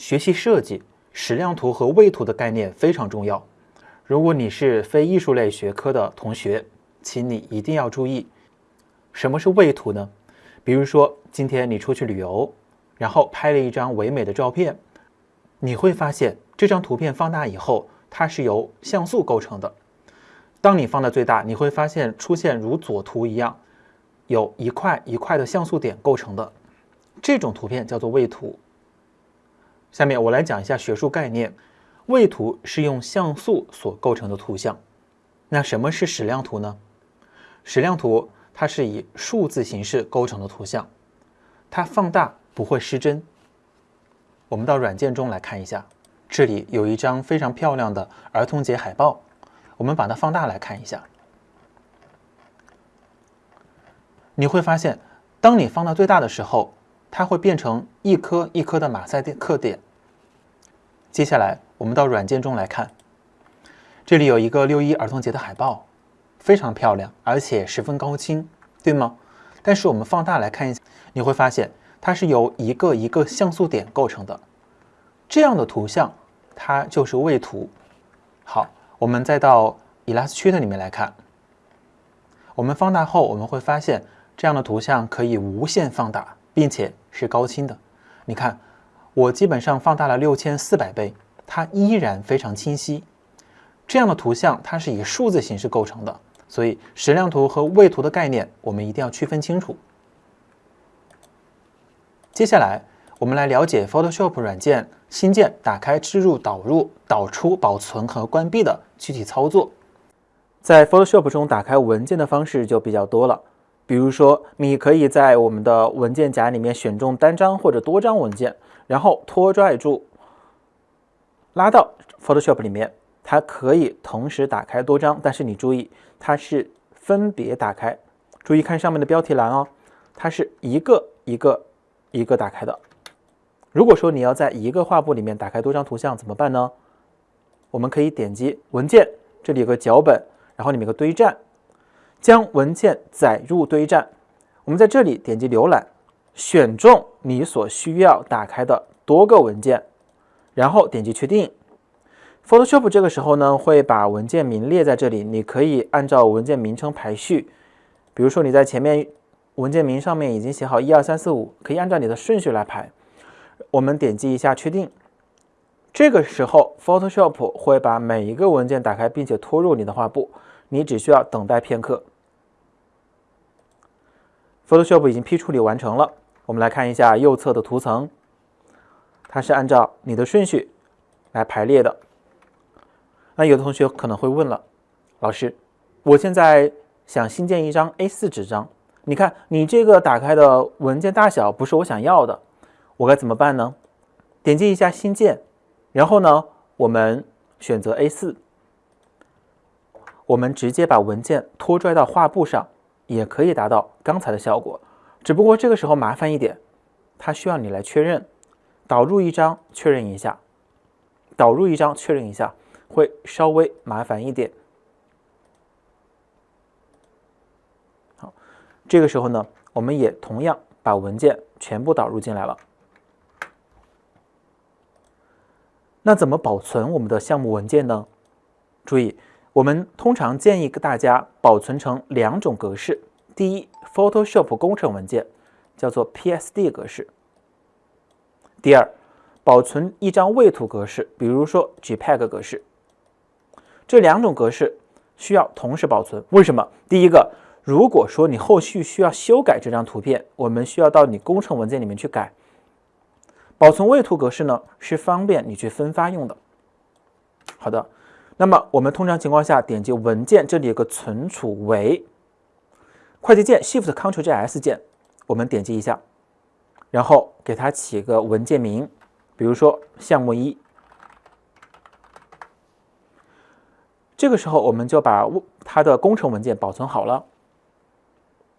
学习设计，矢量图和位图的概念非常重要。如果你是非艺术类学科的同学，请你一定要注意，什么是位图呢？比如说，今天你出去旅游，然后拍了一张唯美的照片，你会发现这张图片放大以后，它是由像素构成的。当你放到最大，你会发现出现如左图一样，有一块一块的像素点构成的这种图片叫做位图。下面我来讲一下学术概念，位图是用像素所构成的图像。那什么是矢量图呢？矢量图它是以数字形式构成的图像，它放大不会失真。我们到软件中来看一下，这里有一张非常漂亮的儿童节海报。我们把它放大来看一下，你会发现，当你放到最大的时候，它会变成一颗一颗的马赛克点。接下来，我们到软件中来看，这里有一个六一儿童节的海报，非常漂亮，而且十分高清，对吗？但是我们放大来看一下，你会发现它是由一个一个像素点构成的，这样的图像它就是位图。好。我们再到 Illustrator 里面来看，我们放大后，我们会发现这样的图像可以无限放大，并且是高清的。你看，我基本上放大了六千四百倍，它依然非常清晰。这样的图像它是以数字形式构成的，所以矢量图和位图的概念我们一定要区分清楚。接下来。我们来了解 Photoshop 软件新建、打开、置入、导入、导出、保存和关闭的具体操作。在 Photoshop 中打开文件的方式就比较多了，比如说，你可以在我们的文件夹里面选中单张或者多张文件，然后拖拽住，拉到 Photoshop 里面，它可以同时打开多张，但是你注意，它是分别打开。注意看上面的标题栏哦，它是一个一个一个打开的。如果说你要在一个画布里面打开多张图像怎么办呢？我们可以点击文件，这里有个脚本，然后里面有个堆栈，将文件载入堆栈。我们在这里点击浏览，选中你所需要打开的多个文件，然后点击确定。Photoshop 这个时候呢会把文件名列在这里，你可以按照文件名称排序。比如说你在前面文件名上面已经写好一二三四五，可以按照你的顺序来排。我们点击一下确定，这个时候 Photoshop 会把每一个文件打开，并且拖入你的画布，你只需要等待片刻。Photoshop 已经批处理完成了，我们来看一下右侧的图层，它是按照你的顺序来排列的。那有的同学可能会问了，老师，我现在想新建一张 A4 纸张，你看你这个打开的文件大小不是我想要的。我该怎么办呢？点击一下新建，然后呢，我们选择 A4，我们直接把文件拖拽到画布上，也可以达到刚才的效果。只不过这个时候麻烦一点，它需要你来确认，导入一张确认一下，导入一张确认一下，会稍微麻烦一点。好，这个时候呢，我们也同样把文件全部导入进来了。那怎么保存我们的项目文件呢？注意，我们通常建议给大家保存成两种格式。第一，Photoshop 工程文件叫做 PSD 格式；第二，保存一张位图格式，比如说 JPEG 格式。这两种格式需要同时保存。为什么？第一个，如果说你后续需要修改这张图片，我们需要到你工程文件里面去改。保存位图格式呢，是方便你去分发用的。好的，那么我们通常情况下点击文件，这里有个存储为，快捷键 Shift Ctrl 加 S 键，我们点击一下，然后给它起个文件名，比如说项目一。这个时候我们就把它的工程文件保存好了。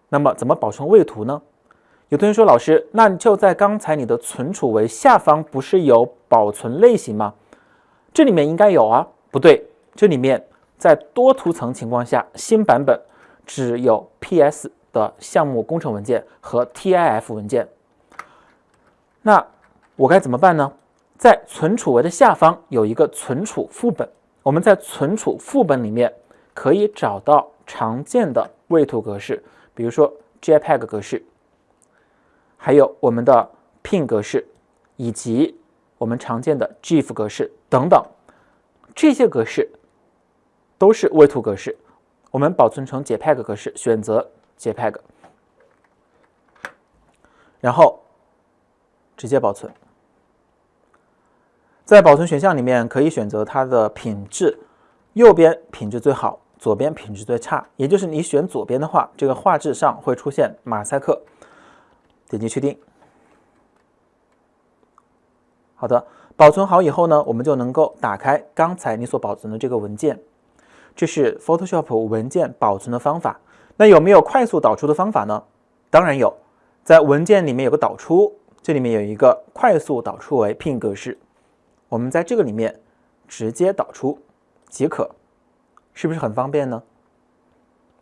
那么怎么保存位图呢？有同学说：“老师，那就在刚才你的存储为下方不是有保存类型吗？这里面应该有啊。不对，这里面在多图层情况下，新版本只有 PS 的项目工程文件和 TIF 文件。那我该怎么办呢？在存储为的下方有一个存储副本，我们在存储副本里面可以找到常见的位图格式，比如说 JPEG 格式，还有我们的 PNG 格式，以及我们常见的 GIF 格式等等，这些格式都是位图格式。我们保存成 JPEG 格式，选择 JPEG，然后直接保存。在保存选项里面，可以选择它的品质，右边品质最好，左边品质最差。也就是你选左边的话，这个画质上会出现马赛克。点击确定。好的，保存好以后呢，我们就能够打开刚才你所保存的这个文件。这是 Photoshop 文件保存的方法。那有没有快速导出的方法呢？当然有，在文件里面有个导出，这里面有一个快速导出为 PNG 格式，我们在这个里面直接导出即可，是不是很方便呢？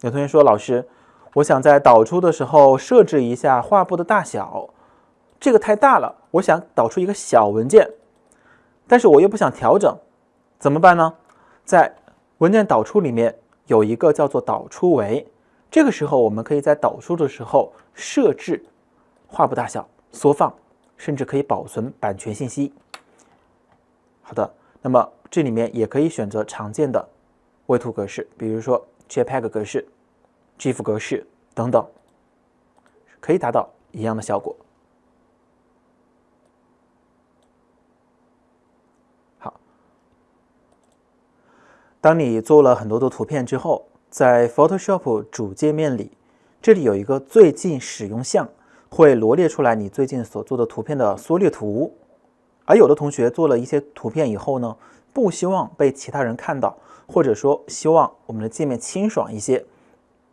有同学说，老师，我想在导出的时候设置一下画布的大小，这个太大了，我想导出一个小文件，但是我又不想调整，怎么办呢？在文件导出里面有一个叫做导出为，这个时候我们可以在导出的时候设置画布大小、缩放，甚至可以保存版权信息。好的，那么这里面也可以选择常见的位图格式，比如说 JPEG 格式、GIF 格式等等，可以达到一样的效果。当你做了很多的图片之后，在 Photoshop 主界面里，这里有一个最近使用项，会罗列出来你最近所做的图片的缩略图。而有的同学做了一些图片以后呢，不希望被其他人看到，或者说希望我们的界面清爽一些，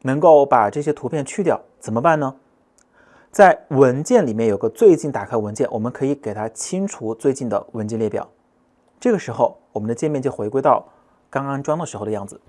能够把这些图片去掉，怎么办呢？在文件里面有个最近，打开文件，我们可以给它清除最近的文件列表。这个时候，我们的界面就回归到。刚安装的时候的样子。